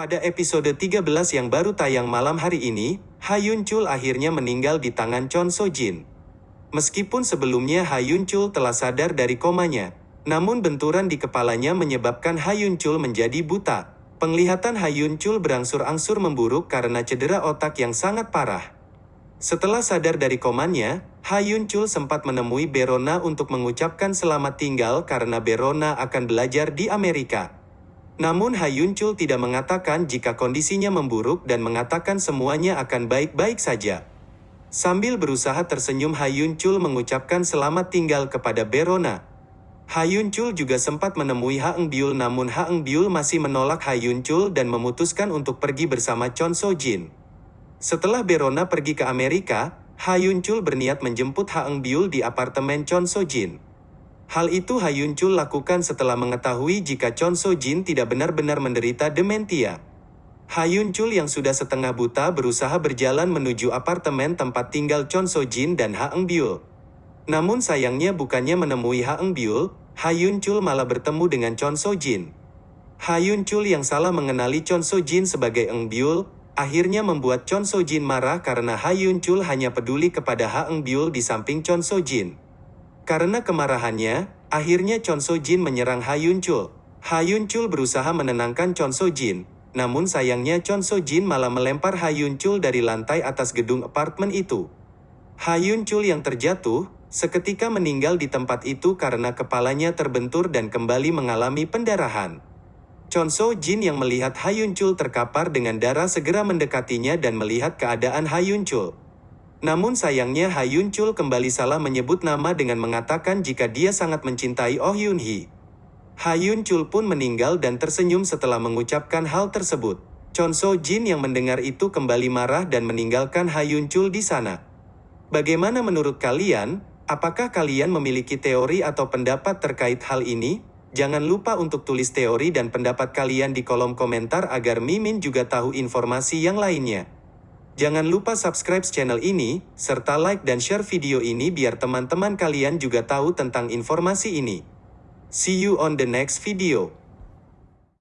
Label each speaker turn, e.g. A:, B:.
A: Pada episode 13 yang baru tayang malam hari ini, Hayun Chul akhirnya meninggal di tangan Chon So Jin. Meskipun sebelumnya Hayun Chul telah sadar dari komanya, namun benturan di kepalanya menyebabkan Hayun Chul menjadi buta. Penglihatan Hayun Chul berangsur-angsur memburuk karena cedera otak yang sangat parah. Setelah sadar dari komanya, Hayun Chul sempat menemui Berona untuk mengucapkan selamat tinggal karena Berona akan belajar di Amerika. Namun Hayun Chul tidak mengatakan jika kondisinya memburuk dan mengatakan semuanya akan baik-baik saja. Sambil berusaha tersenyum Hayun Chul mengucapkan selamat tinggal kepada Berona. Hayun Chul juga sempat menemui Haeng Biul namun Haeng Biul masih menolak Hayun Chul dan memutuskan untuk pergi bersama Chon So Jin. Setelah Berona pergi ke Amerika, Hayun Chul berniat menjemput Haeng Biul di apartemen Chon So Jin. Hal itu Hayun Chul lakukan setelah mengetahui jika Chon So Jin tidak benar-benar menderita dementia. Hayun Chul yang sudah setengah buta berusaha berjalan menuju apartemen tempat tinggal Chon So Jin dan Haeng Biul. Namun sayangnya bukannya menemui Haeng Biul, Hayun Chul malah bertemu dengan Chon So Jin. Hayun Chul yang salah mengenali Chon So Jin sebagai Eng Biul, akhirnya membuat Chon So Jin marah karena Hayun Chul hanya peduli kepada Haeng Biul di samping Chon So Jin. Karena kemarahannya, akhirnya Chon So Jin menyerang Hayun Chul. Hayun Chul berusaha menenangkan Chon So Jin, namun sayangnya Chon So Jin malah melempar Hayun Chul dari lantai atas gedung apartemen itu. Hayun Chul yang terjatuh, seketika meninggal di tempat itu karena kepalanya terbentur dan kembali mengalami pendarahan. Chon So Jin yang melihat Hayun Chul terkapar dengan darah segera mendekatinya dan melihat keadaan Hayun Chul. Namun sayangnya Hayun Chul kembali salah menyebut nama dengan mengatakan jika dia sangat mencintai Oh Yun Hee. Hayun Chul pun meninggal dan tersenyum setelah mengucapkan hal tersebut. Chon So Jin yang mendengar itu kembali marah dan meninggalkan Hayun Chul di sana. Bagaimana menurut kalian? Apakah kalian memiliki teori atau pendapat terkait hal ini? Jangan lupa untuk tulis teori dan pendapat kalian di kolom komentar agar Mimin juga tahu informasi yang lainnya. Jangan lupa subscribe channel ini, serta like dan share video ini biar teman-teman kalian juga tahu tentang informasi ini. See you on the next video.